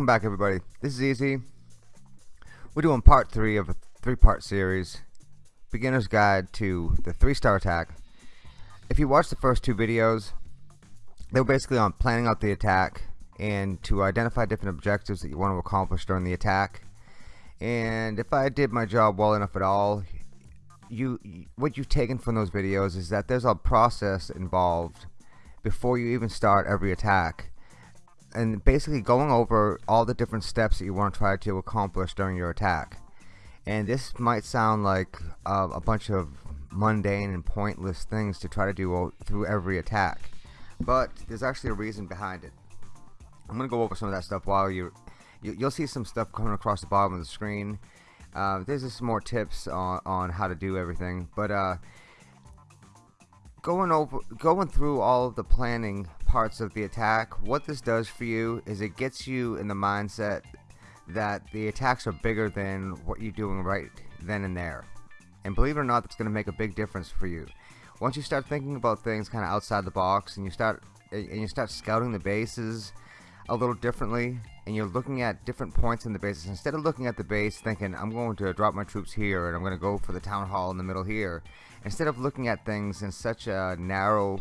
welcome back everybody. This is Easy. We're doing part 3 of a three-part series, Beginner's Guide to the 3-Star Attack. If you watched the first two videos, they were basically on planning out the attack and to identify different objectives that you want to accomplish during the attack. And if I did my job well enough at all, you what you've taken from those videos is that there's a process involved before you even start every attack and basically going over all the different steps that you want to try to accomplish during your attack. And this might sound like uh, a bunch of mundane and pointless things to try to do through every attack, but there's actually a reason behind it. I'm gonna go over some of that stuff while you, you will see some stuff coming across the bottom of the screen. Uh, there's just some more tips on, on how to do everything, but uh, going over going through all of the planning parts of the attack. What this does for you is it gets you in the mindset that the attacks are bigger than what you're doing right then and there. And believe it or not that's going to make a big difference for you. Once you start thinking about things kind of outside the box and you start and you start scouting the bases a little differently and you're looking at different points in the bases instead of looking at the base thinking I'm going to drop my troops here and I'm going to go for the town hall in the middle here instead of looking at things in such a narrow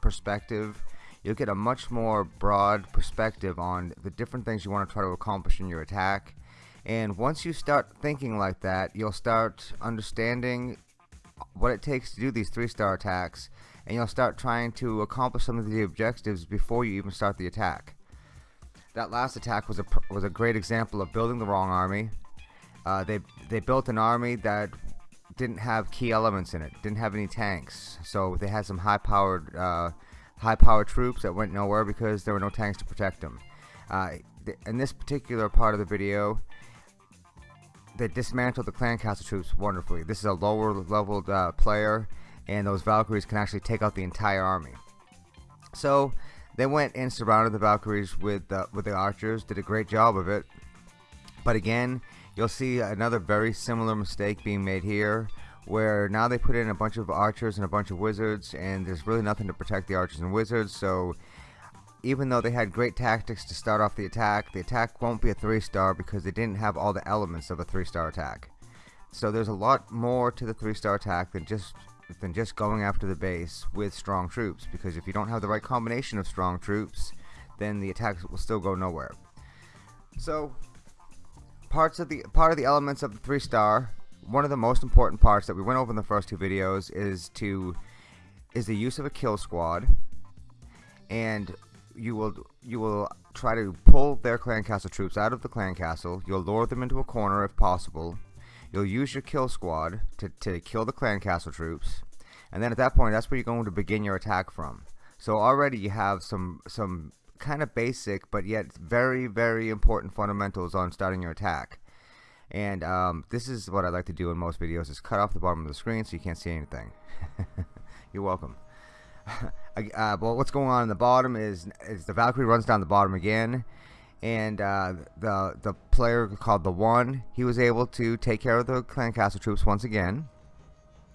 perspective you'll get a much more broad perspective on the different things you want to try to accomplish in your attack. And once you start thinking like that you'll start understanding what it takes to do these three star attacks and you'll start trying to accomplish some of the objectives before you even start the attack. That last attack was a was a great example of building the wrong army. Uh, they they built an army that didn't have key elements in it didn't have any tanks so they had some high powered uh, high powered troops that went nowhere because there were no tanks to protect them. Uh, th in this particular part of the video they dismantled the clan castle troops wonderfully. This is a lower leveled uh, player and those Valkyries can actually take out the entire army. So they went and surrounded the Valkyries with uh, with the archers did a great job of it. But again you'll see another very similar mistake being made here where now they put in a bunch of archers and a bunch of wizards and there's really nothing to protect the archers and wizards so even though they had great tactics to start off the attack the attack won't be a three star because they didn't have all the elements of a three star attack. So there's a lot more to the three star attack than just than just going after the base with strong troops because if you don't have the right combination of strong troops then the attack will still go nowhere. So parts of the part of the elements of the three star one of the most important parts that we went over in the first two videos is to is the use of a kill squad. And you will you will try to pull their clan castle troops out of the clan castle. You'll lure them into a corner if possible. You'll use your kill squad to, to kill the clan castle troops. And then at that point that's where you're going to begin your attack from. So already you have some some kind of basic but yet very very important fundamentals on starting your attack and um, this is what I like to do in most videos is cut off the bottom of the screen so you can't see anything you're welcome uh, but what's going on in the bottom is, is the Valkyrie runs down the bottom again and uh, the the player called the one he was able to take care of the clan castle troops once again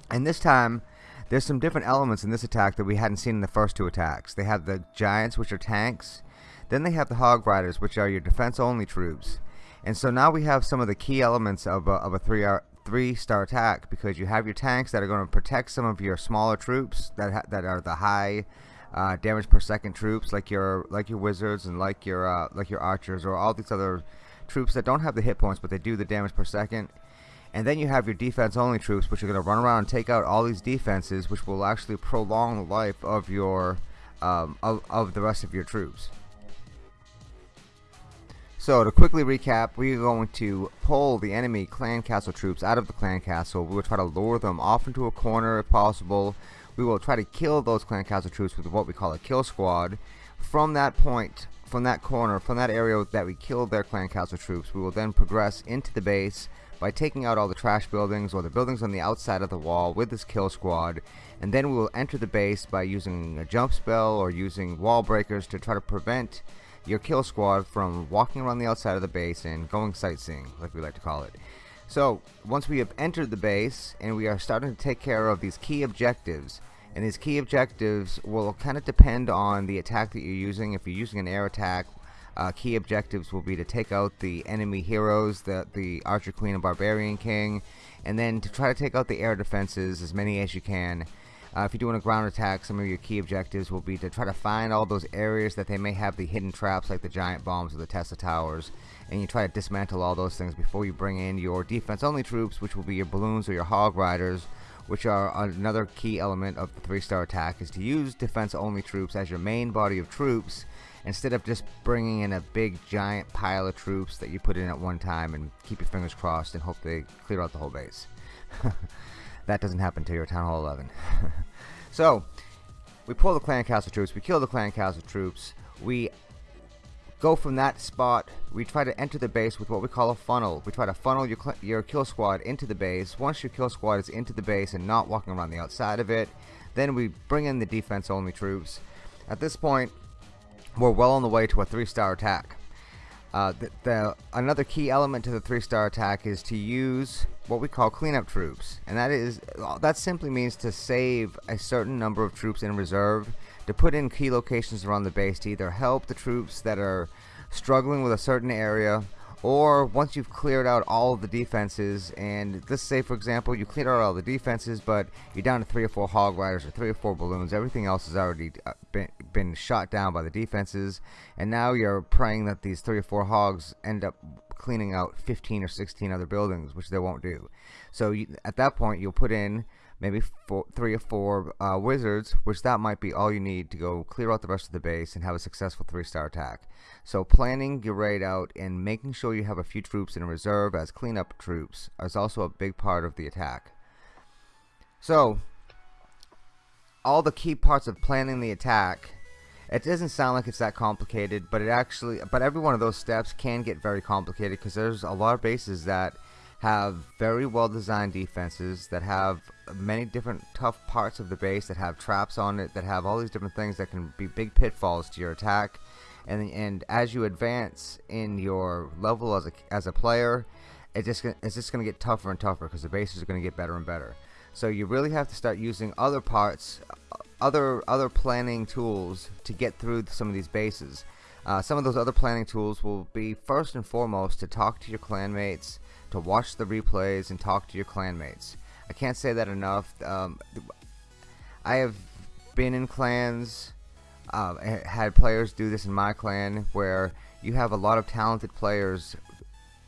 and this time there's some different elements in this attack that we hadn't seen in the first two attacks. They have the giants, which are tanks. Then they have the hog riders, which are your defense-only troops. And so now we have some of the key elements of a, of a three three star attack because you have your tanks that are going to protect some of your smaller troops that that are the high uh, damage per second troops like your like your wizards and like your uh, like your archers or all these other troops that don't have the hit points but they do the damage per second. And then you have your defense only troops which are going to run around and take out all these defenses which will actually prolong the life of your um, of, of the rest of your troops so to quickly recap we are going to pull the enemy clan castle troops out of the clan castle. We will try to lure them off into a corner if possible. We will try to kill those clan castle troops with what we call a kill squad. From that point from that corner from that area that we killed their clan castle troops we will then progress into the base by taking out all the trash buildings or the buildings on the outside of the wall with this kill squad. And then we will enter the base by using a jump spell or using wall breakers to try to prevent your kill squad from walking around the outside of the base and going sightseeing like we like to call it so once we have entered the base and we are starting to take care of these key objectives and these key objectives will kind of depend on the attack that you're using if you're using an air attack uh, key objectives will be to take out the enemy heroes, the, the Archer Queen and Barbarian King, and then to try to take out the air defenses, as many as you can. Uh, if you're doing a ground attack, some of your key objectives will be to try to find all those areas that they may have the hidden traps like the giant bombs or the Tesla towers, and you try to dismantle all those things before you bring in your defense-only troops, which will be your balloons or your hog riders, which are another key element of the three-star attack, is to use defense-only troops as your main body of troops instead of just bringing in a big giant pile of troops that you put in at one time and keep your fingers crossed and hope they clear out the whole base. that doesn't happen till you're Town Hall 11. so, we pull the clan castle troops, we kill the clan castle troops, we go from that spot, we try to enter the base with what we call a funnel. We try to funnel your, your kill squad into the base. Once your kill squad is into the base and not walking around the outside of it, then we bring in the defense only troops. At this point, we're well on the way to a three-star attack. Uh, the, the, another key element to the three-star attack is to use what we call cleanup troops, and that is that simply means to save a certain number of troops in reserve to put in key locations around the base to either help the troops that are struggling with a certain area or once you've cleared out all of the defenses and let's say for example you cleared out all the defenses but you're down to three or four hog riders or three or four balloons everything else has already uh, been, been shot down by the defenses and now you're praying that these three or four hogs end up cleaning out 15 or 16 other buildings which they won't do so you, at that point you'll put in maybe four, three or four uh, wizards, which that might be all you need to go clear out the rest of the base and have a successful three-star attack. So planning your raid out and making sure you have a few troops in reserve as cleanup troops is also a big part of the attack. So, all the key parts of planning the attack it doesn't sound like it's that complicated but it actually but every one of those steps can get very complicated because there's a lot of bases that have very well designed defenses that have many different tough parts of the base that have traps on it that have all these different things that can be big pitfalls to your attack. And and as you advance in your level as a, as a player it just it's just going to get tougher and tougher because the bases are going to get better and better. So you really have to start using other parts other other planning tools to get through some of these bases uh, some of those other planning tools will be first and foremost to talk to your clanmates to watch the replays and talk to your clanmates. I can't say that enough. Um, I have been in clans, uh, had players do this in my clan, where you have a lot of talented players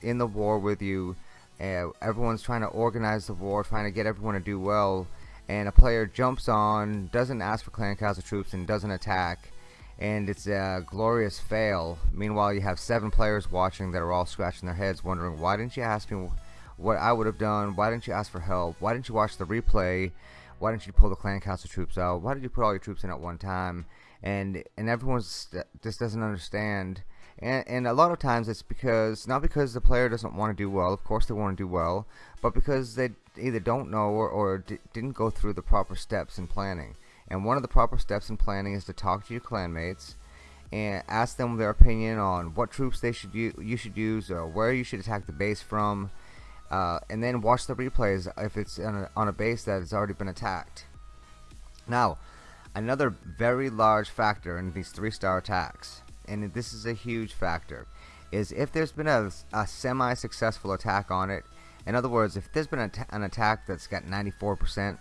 in the war with you. Uh, everyone's trying to organize the war, trying to get everyone to do well, and a player jumps on, doesn't ask for clan castle troops, and doesn't attack and it's a glorious fail. Meanwhile, you have seven players watching that are all scratching their heads, wondering why didn't you ask me what I would have done? Why didn't you ask for help? Why didn't you watch the replay? Why didn't you pull the clan castle troops out? Why did you put all your troops in at one time? And and everyone just doesn't understand. And, and a lot of times it's because not because the player doesn't want to do well. Of course they want to do well, but because they either don't know or, or didn't go through the proper steps in planning. And one of the proper steps in planning is to talk to your clanmates and ask them their opinion on what troops they should you should use or where you should attack the base from. Uh, and then watch the replays if it's on a, on a base that has already been attacked. Now, another very large factor in these three-star attacks, and this is a huge factor, is if there's been a, a semi-successful attack on it. In other words, if there's been an attack that's got 94%,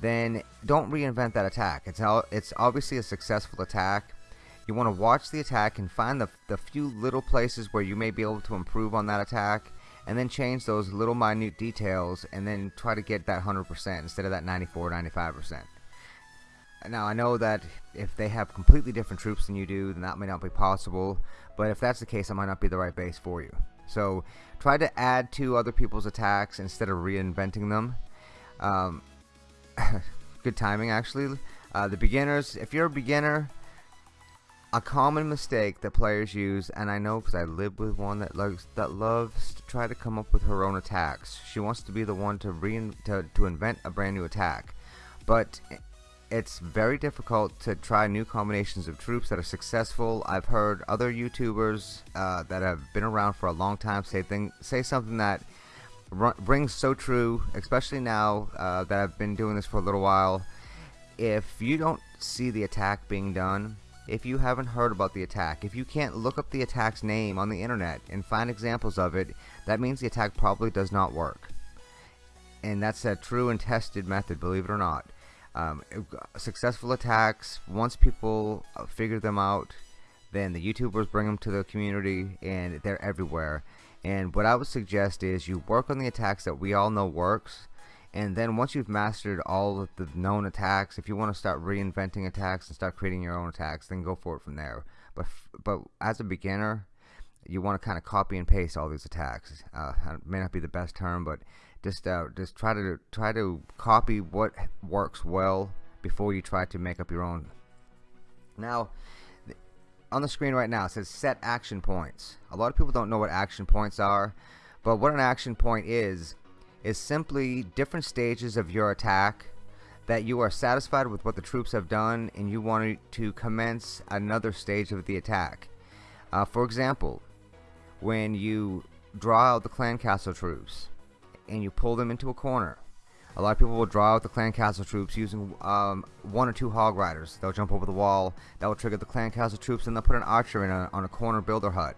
then don't reinvent that attack. It's, it's obviously a successful attack. You want to watch the attack and find the, the few little places where you may be able to improve on that attack and then change those little minute details and then try to get that 100% instead of that 94 95%. Now I know that if they have completely different troops than you do then that may not be possible but if that's the case it might not be the right base for you. So try to add to other people's attacks instead of reinventing them. Um, good timing actually. Uh, the beginners, if you're a beginner, a common mistake that players use, and I know because I live with one that loves that loves to try to come up with her own attacks. She wants to be the one to rein to, to invent a brand new attack, but it's very difficult to try new combinations of troops that are successful. I've heard other YouTubers uh, that have been around for a long time say thing say something that rings so true, especially now uh, that I've been doing this for a little while. If you don't see the attack being done, if you haven't heard about the attack. If you can't look up the attack's name on the internet and find examples of it, that means the attack probably does not work. And that's a true and tested method, believe it or not. Um, successful attacks, once people uh, figure them out, then the YouTubers bring them to the community and they're everywhere. And what I would suggest is you work on the attacks that we all know works and then once you've mastered all of the known attacks if you want to start reinventing attacks and start creating your own attacks then go for it from there but but as a beginner you want to kind of copy and paste all these attacks uh, may not be the best term but just uh, just try to try to copy what works well before you try to make up your own now on the screen right now it says set action points a lot of people don't know what action points are but what an action point is is simply different stages of your attack that you are satisfied with what the troops have done and you want to commence another stage of the attack. Uh, for example, when you draw out the clan castle troops and you pull them into a corner, a lot of people will draw out the clan castle troops using um, one or two hog riders. They'll jump over the wall, that will trigger the clan castle troops, and they'll put an archer in a, on a corner builder hut.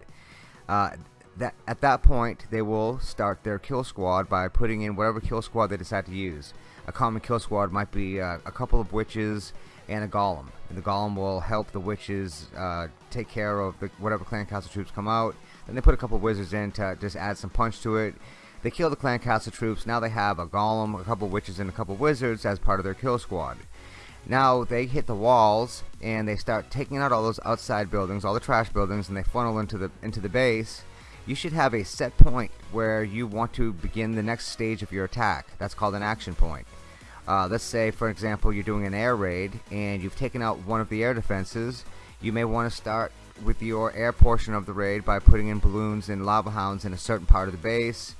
Uh, that at that point they will start their kill squad by putting in whatever kill squad they decide to use. A common kill squad might be uh, a couple of witches and a golem. And the golem will help the witches uh, take care of the, whatever clan castle troops come out. Then they put a couple of wizards in to just add some punch to it. They kill the clan castle troops. Now they have a golem, a couple witches, and a couple wizards as part of their kill squad. Now they hit the walls and they start taking out all those outside buildings, all the trash buildings, and they funnel into the into the base you should have a set point where you want to begin the next stage of your attack. That's called an action point. Uh, let's say, for example, you're doing an air raid and you've taken out one of the air defenses. You may want to start with your air portion of the raid by putting in balloons and lava hounds in a certain part of the base.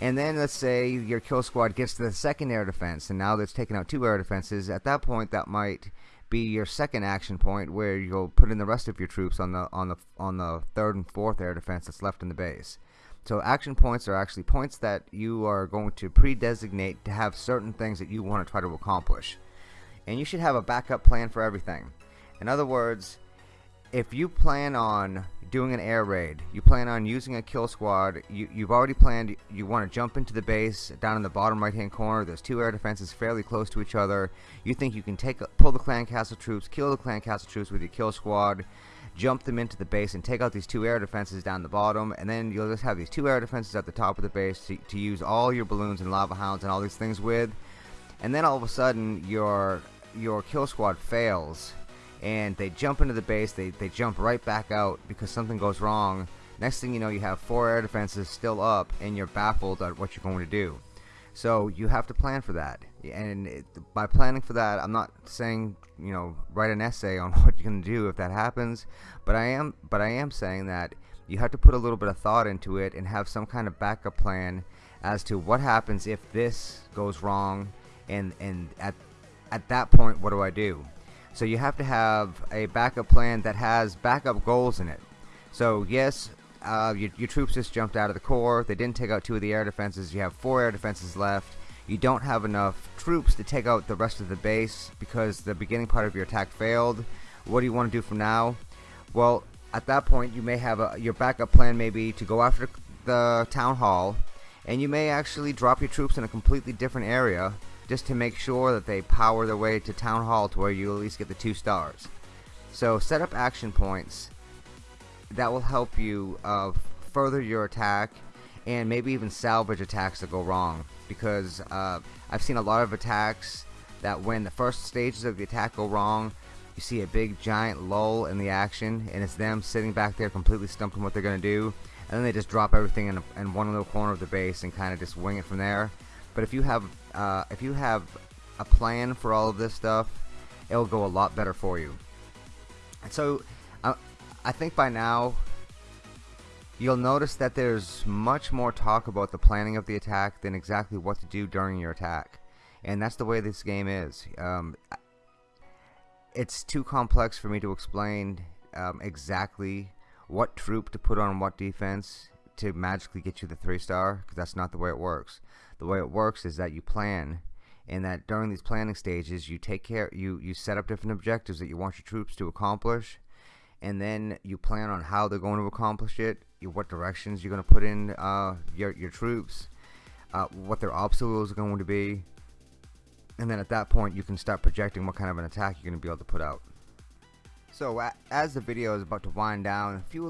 And then let's say your kill squad gets to the second air defense and now that's taken out two air defenses. At that point, that might be your second action point where you'll put in the rest of your troops on the on the on the third and fourth air defense that's left in the base. So action points are actually points that you are going to pre-designate to have certain things that you want to try to accomplish. And you should have a backup plan for everything. In other words, if you plan on doing an air raid, you plan on using a kill squad, you, you've already planned, you want to jump into the base down in the bottom right hand corner, there's two air defenses fairly close to each other, you think you can take pull the clan castle troops, kill the clan castle troops with your kill squad, jump them into the base and take out these two air defenses down the bottom, and then you'll just have these two air defenses at the top of the base to, to use all your balloons and lava hounds and all these things with, and then all of a sudden your your kill squad fails and they jump into the base they, they jump right back out because something goes wrong. Next thing you know you have four air defenses still up and you're baffled at what you're going to do. So you have to plan for that. And it, by planning for that I'm not saying you know write an essay on what you're to do if that happens but I am but I am saying that you have to put a little bit of thought into it and have some kind of backup plan as to what happens if this goes wrong and and at at that point what do I do so you have to have a backup plan that has backup goals in it. So yes, uh, your, your, troops just jumped out of the core. They didn't take out two of the air defenses. You have four air defenses left. You don't have enough troops to take out the rest of the base because the beginning part of your attack failed. What do you want to do from now? Well, at that point, you may have a, your backup plan maybe to go after the town hall, and you may actually drop your troops in a completely different area just to make sure that they power their way to Town Hall to where you at least get the two stars. So set up action points that will help you uh, further your attack and maybe even salvage attacks that go wrong because uh, I've seen a lot of attacks that when the first stages of the attack go wrong you see a big giant lull in the action and it's them sitting back there completely stumped on what they're gonna do and then they just drop everything in, a, in one little corner of the base and kind of just wing it from there but if you have uh, if you have a plan for all of this stuff, it'll go a lot better for you. And so, uh, I think by now, you'll notice that there's much more talk about the planning of the attack than exactly what to do during your attack. And that's the way this game is. Um, it's too complex for me to explain um, exactly what troop to put on what defense to magically get you the three star because that's not the way it works the way it works is that you plan and that during these planning stages you take care you you set up different objectives that you want your troops to accomplish and then you plan on how they're going to accomplish it, what directions you're going to put in uh, your, your troops, uh, what their obstacles are going to be, and then at that point you can start projecting what kind of an attack you're going to be able to put out. So as the video is about to wind down, a few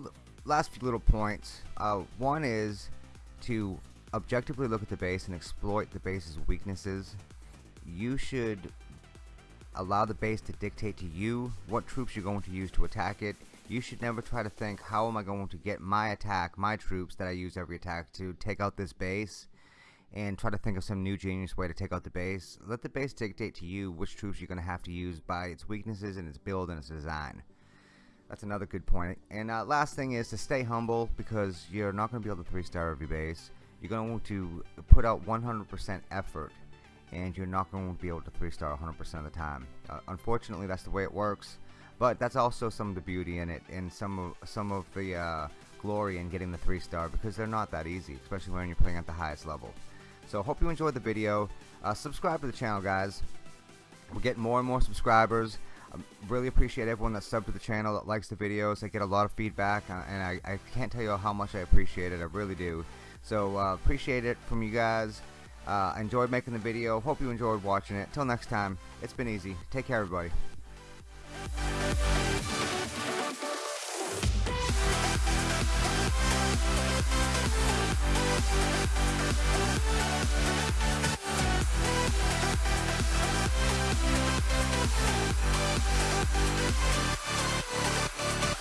last few little points. Uh, one is to objectively look at the base and exploit the base's weaknesses. You should allow the base to dictate to you what troops you're going to use to attack it. You should never try to think, how am I going to get my attack, my troops that I use every attack to take out this base and try to think of some new genius way to take out the base. Let the base dictate to you which troops you're going to have to use by its weaknesses and its build and its design. That's another good point. And uh, last thing is to stay humble because you're not going to be able to 3-star every base. You're going to want to put out 100% effort and you're not going to be able to 3-star 100% of the time. Uh, unfortunately, that's the way it works. But that's also some of the beauty in it and some of, some of the uh, glory in getting the 3-star because they're not that easy, especially when you're playing at the highest level. So hope you enjoyed the video. Uh, subscribe to the channel, guys. We're getting more and more subscribers. I really appreciate everyone that subbed to the channel, that likes the videos. I get a lot of feedback, uh, and I, I can't tell you how much I appreciate it. I really do. So uh, appreciate it from you guys. Uh, enjoyed making the video. Hope you enjoyed watching it. Till next time, it's been easy. Take care, everybody. はあ。